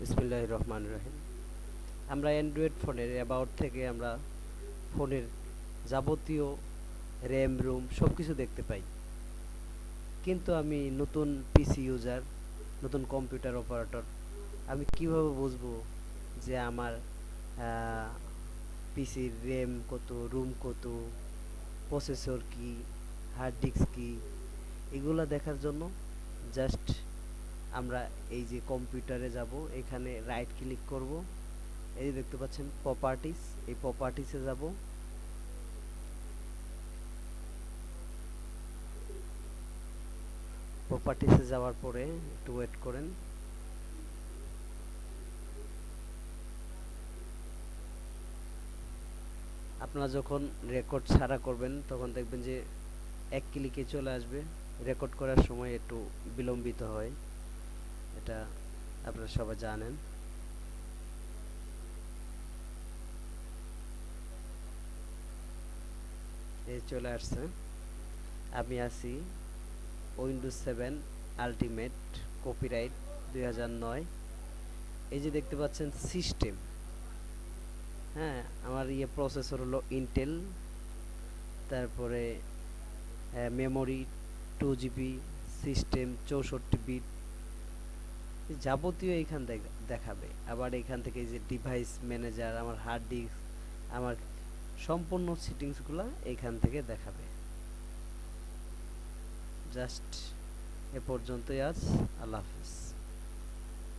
বিসমিল্লাহ রহমান রহিম। আমরা অ্যান্ড্রয়েড ফোনের অ্যাবাউট থেকে আমরা ফোনের যাবতীয় র্যাম, রুম সব কিছু দেখতে পাই। কিন্তু আমি নতুন পিসি ইউজার, নতুন কম্পিউটার অপারেটর, আমি কীভাবে বুঝব যে আমার পিসির র্যাম কত, রুম কত, প্রসেসর কি, হার্ড ডিস্ক কি, এগুলো দেখার জন্য জাস্ট আমরা এই যে কম্পিউটারে যাব, এখানে রাইট ক্লিক করব। এই দেখতে পাচ্ছেন প্রপার্টিস এই প্রপার্টিসে যাব। প্রপার্টিসে যাওয়ার পরে একটু ওয়েট করেন। আপনারা যখন রেকর্ড ছাড়া করবেন, তখন দেখবেন যে এক ক্লিকে চলে আসবে। রেকর্ড করার সময় একটু বিলম্বিত হয়। এটা আপনারা সবাই জানেন। এই চলে আসছে। আমি আছি উইন্ডোজ সেভেন আলটিমেট কপিরাইট দুই হাজার নয়। এই যে দেখতে পাচ্ছেন সিস্টেম হ্যাঁ আমার ইয়ে প্রসেসর হলো ইন্টেল তারপরে মেমোরি টু জিবি সিস্টেম চৌষট্টি বিট যাবতীয় এইখান দেখাবে। আবার এখান থেকে যে ডিভাইস ম্যানেজার আমার হার্ড ডিস্ক আমার সম্পূর্ণ সেটিংসগুলো এখান থেকে দেখাবে। জাস্ট এ পর্যন্তই আজ, আল্লাহ হাফিজ।